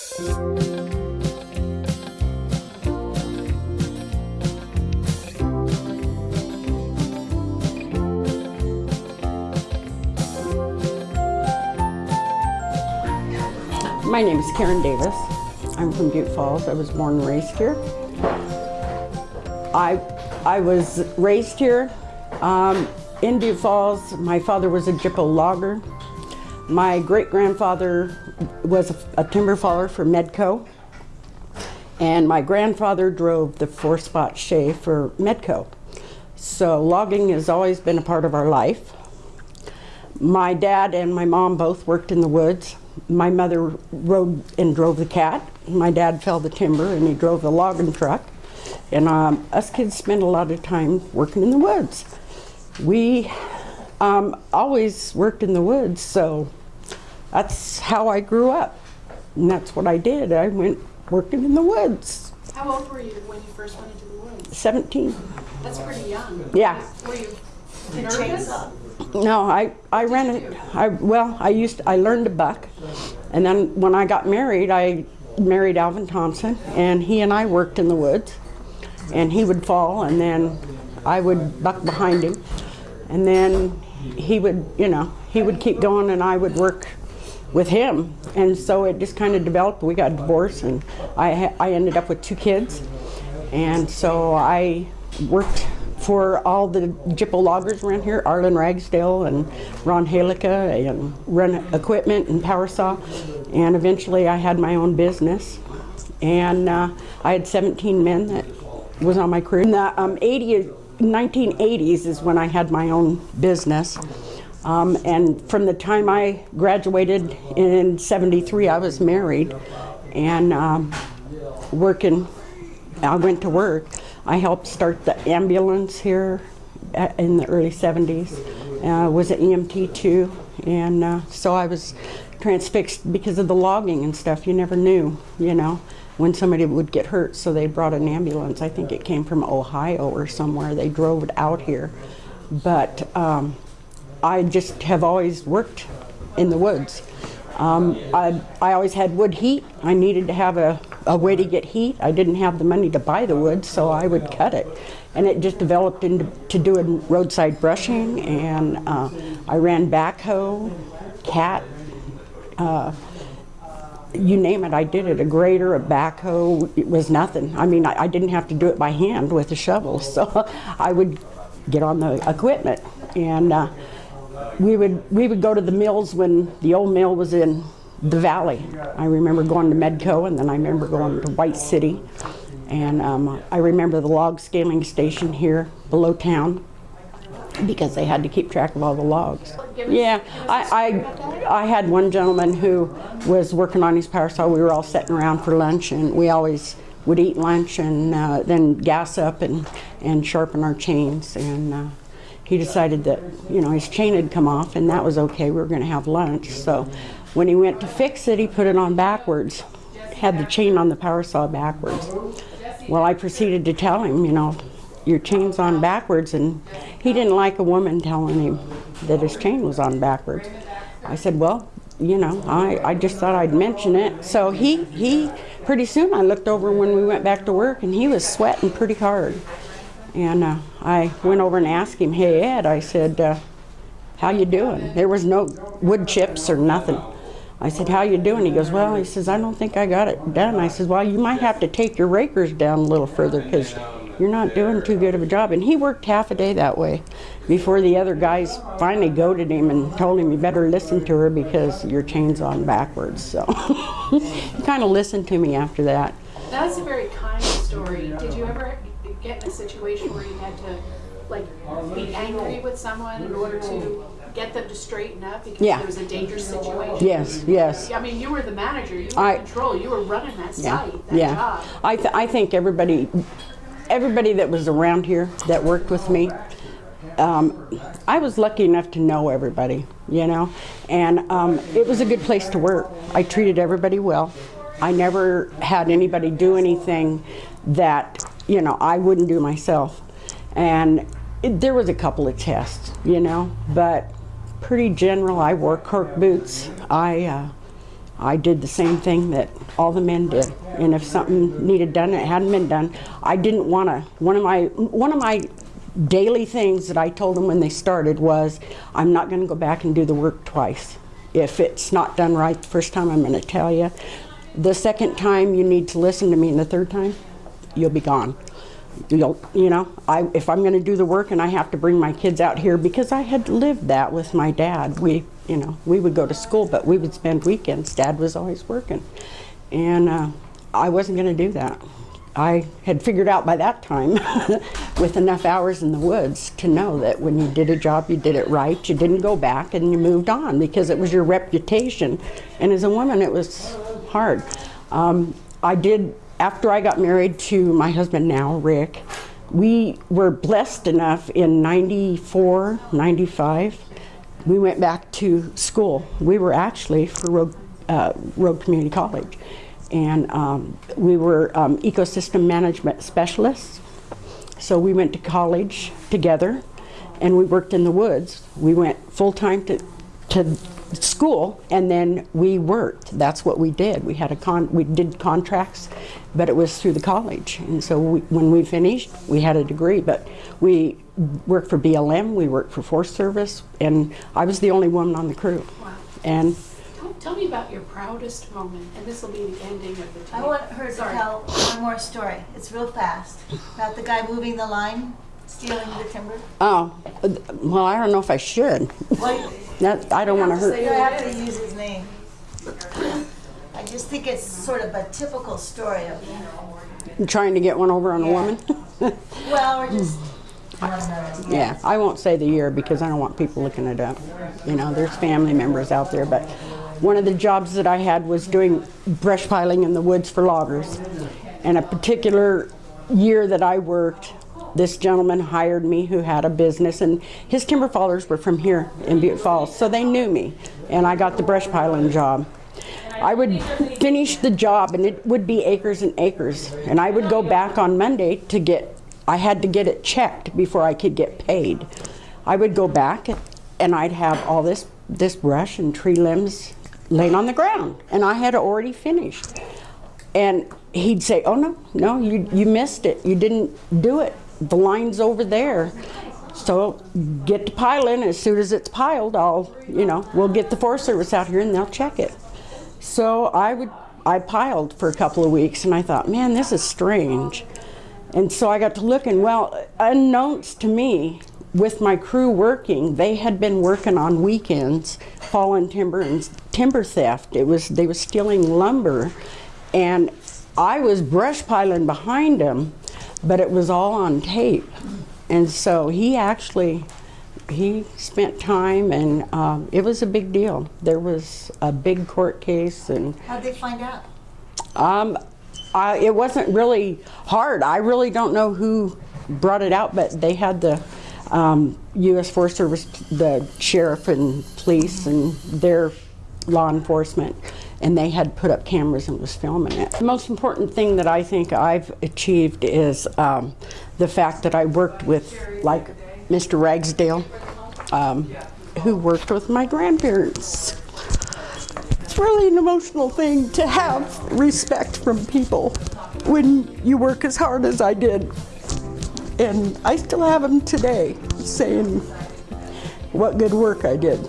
My name is Karen Davis. I'm from Butte Falls. I was born and raised here. I, I was raised here um, in Butte Falls. My father was a gyppo logger. My great-grandfather was a, a timber faller for Medco. And my grandfather drove the four-spot Shay for Medco. So logging has always been a part of our life. My dad and my mom both worked in the woods. My mother rode and drove the cat. My dad felled the timber and he drove the logging truck. And um, us kids spent a lot of time working in the woods. We um, always worked in the woods, so that's how I grew up. And that's what I did. I went working in the woods. How old were you when you first went into the woods? 17. That's pretty young. Yeah. Were you nervous? No, I, I ran it. I, well, I used I learned to buck, and then when I got married, I married Alvin Thompson, and he and I worked in the woods, and he would fall, and then I would buck behind him, and then he would, you know, he would keep going, and I would work with him, and so it just kind of developed. We got divorced, and I I ended up with two kids, and so I worked for all the gyppo loggers around here, Arlen Ragsdale and Ron Halika, and run equipment and power saw. And eventually I had my own business. And uh, I had 17 men that was on my crew. In the um, 80, 1980s is when I had my own business. Um, and from the time I graduated in 73, I was married and um, working, I went to work. I helped start the ambulance here in the early 70s. Uh, was an EMT too, and uh, so I was transfixed because of the logging and stuff. You never knew, you know, when somebody would get hurt. So they brought an ambulance. I think it came from Ohio or somewhere. They drove it out here, but um, I just have always worked in the woods. Um, I, I always had wood heat. I needed to have a, a way to get heat. I didn't have the money to buy the wood, so I would cut it. And it just developed into to doing roadside brushing, and uh, I ran backhoe, cat, uh, you name it, I did it. A grader, a backhoe, it was nothing. I mean, I, I didn't have to do it by hand with a shovel, so I would get on the equipment. And uh, we would we would go to the mills when the old mill was in the valley. I remember going to Medco, and then I remember going to White City, and um, I remember the log scaling station here below town because they had to keep track of all the logs. Yeah, I, I, I had one gentleman who was working on his power saw. We were all sitting around for lunch, and we always would eat lunch and uh, then gas up and, and sharpen our chains. And uh, he decided that, you know, his chain had come off, and that was okay. We were going to have lunch. So when he went to fix it, he put it on backwards, had the chain on the power saw backwards. Well, I proceeded to tell him, you know, your chain's on backwards, and he didn't like a woman telling him that his chain was on backwards. I said, well, you know, I, I just thought I'd mention it. So he, he, pretty soon I looked over when we went back to work, and he was sweating pretty hard. And uh, I went over and asked him, hey, Ed, I said, uh, how you doing? There was no wood chips or nothing. I said, how you doing? He goes, well, he says, I don't think I got it done. I said, well, you might have to take your rakers down a little further because you're not doing too good of a job. And he worked half a day that way before the other guys finally goaded him and told him, you better listen to her because your chain's on backwards. So he kind of listened to me after that. That's a very kind story. Did you ever get in a situation where you had to like be angry with someone in order to get them to straighten up because Yeah. there was a dangerous situation? Yes, yes. I mean, you were the manager. You were I- in control. You were running that Yeah, site, that yeah. job. I, th- I think everybody, everybody that was around here that worked with me, um, I was lucky enough to know everybody, you know, and um, it was a good place to work. I treated everybody well. I never had anybody do anything that, you know, I wouldn't do myself. And it, there was a couple of tests, you know, but pretty general. I wore cork boots. I, uh, I did the same thing that all the men did. And if something needed done, it hadn't been done. I didn't want to. One of my one of my daily things that I told them when they started was, I'm not going to go back and do the work twice. If it's not done right the first time, I'm going to tell you. The second time, you need to listen to me, and the third time, you'll be gone. You'll, you know, I, if I'm going to do the work and I have to bring my kids out here because I had lived that with my dad. We, you know, we would go to school, but we would spend weekends. Dad was always working, and uh, I wasn't going to do that. I had figured out by that time, with enough hours in the woods, to know that when you did a job, you did it right. You didn't go back and you moved on because it was your reputation. And as a woman, it was hard. Um, I did, after I got married to my husband now, Rick, we were blessed enough in 94, 95. We went back to school. We were actually for Rogue, uh, Rogue Community College and um, we were um, ecosystem management specialists. So we went to college together, and we worked in the woods. We went full time to to school, and then we worked. That's what we did. We had a con. We did contracts, but it was through the college. And so we, when we finished, we had a degree. But we worked for BLM. We worked for Forest Service, and I was the only woman on the crew. Wow. And Tell, tell me about your proudest moment, and this will be the ending of the tape. I want her to tell one more story. It's real fast. About the guy moving the line, stealing the timber. oh, well, I don't know if I should. Well, That, I don't want to hurt. you have to use his name. I just think it's sort of a typical story of, trying to get one over on a woman. well, or just, yeah, I won't say the year because I don't want people looking it up. You know, there's family members out there, but one of the jobs that I had was doing brush piling in the woods for loggers. And a particular year that I worked, this gentleman hired me who had a business, and his timber fallers were from here in Butte Falls, so they knew me, and I got the brush piling job. I would finish the job and it would be acres and acres. And I would go back on Monday to get, I had to get it checked before I could get paid. I would go back and I'd have all this, this brush and tree limbs laying on the ground. And I had already finished. And he'd say, oh no, no, you, you missed it. You didn't do it. The line's over there. So get to piling. As soon as it's piled, I'll, you know, we'll get the Forest Service out here and they'll check it. So I would, I piled for a couple of weeks and I thought, man, this is strange. And so I got to looking, well, unknowns to me, with my crew working, they had been working on weekends, fallen timber and timber theft. It was, they were stealing lumber and I was brush piling behind him, but it was all on tape. And so he actually, he spent time and um, it was a big deal. There was a big court case and how'd they find out? um, I, it wasn't really hard. I really don't know who brought it out, but they had the um, U.S. Forest Service, the sheriff and police and their law enforcement, and they had put up cameras and was filming it. The most important thing that I think I've achieved is um, the fact that I worked with, like, Mr. Ragsdale, um, who worked with my grandparents. It's really an emotional thing to have respect from people when you work as hard as I did. And I still have them today saying what good work I did.